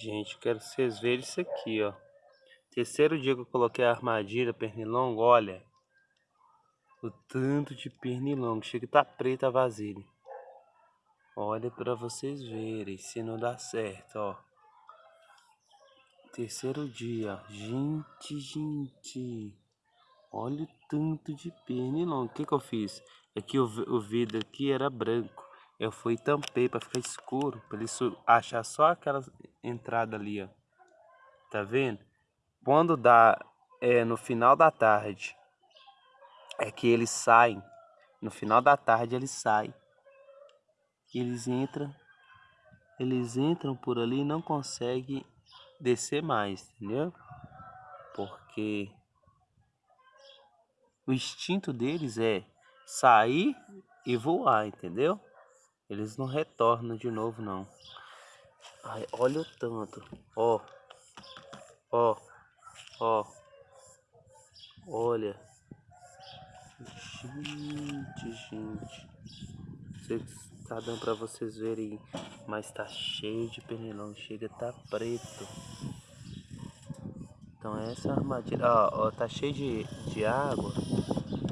Gente, quero que vocês verem isso aqui, ó. Terceiro dia que eu coloquei a armadilha pernilongo, olha. O tanto de pernilongo. Chega a tá preta a vasilha. Olha para vocês verem se não dá certo, ó. Terceiro dia. Gente, gente. Olha o tanto de pernilongo. O que que eu fiz? Aqui é o, o vidro aqui era branco. Eu fui e tampei para ficar escuro. Para ele achar só aquela entrada ali, ó. Tá vendo? Quando dá é, no final da tarde, é que eles saem. No final da tarde eles saem. Eles entram. Eles entram por ali e não conseguem descer mais, entendeu? Porque o instinto deles é sair e voar, entendeu? Eles não retornam de novo, não. Ai, olha o tanto. Ó. Ó. Ó. Olha. Gente, gente. tá dando pra vocês verem. Mas tá cheio de pernilongo. Chega, tá preto. Então essa armadilha. Ó, ó, tá cheio de, de água.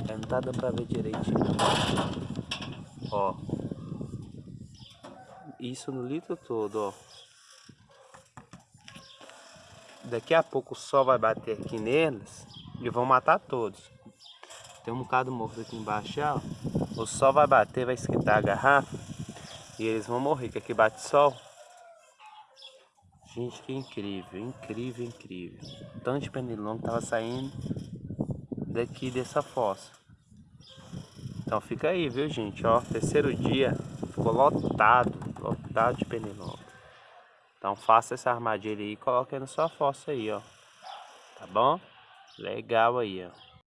Aí não tá dando pra ver direitinho. Ó. Isso no litro todo, ó. Daqui a pouco o sol vai bater aqui neles e vão matar todos. Tem um bocado morto aqui embaixo, ó. O sol vai bater, vai esquentar a garrafa e eles vão morrer, que aqui bate sol. Gente, que incrível, incrível, incrível. Tanto de pernilongo tava saindo daqui dessa fossa. Então fica aí, viu gente, ó, terceiro dia, ficou lotado, lotado de pernilongo. Então faça essa armadilha aí e coloque aí na sua fossa aí, ó. Tá bom? Legal aí, ó.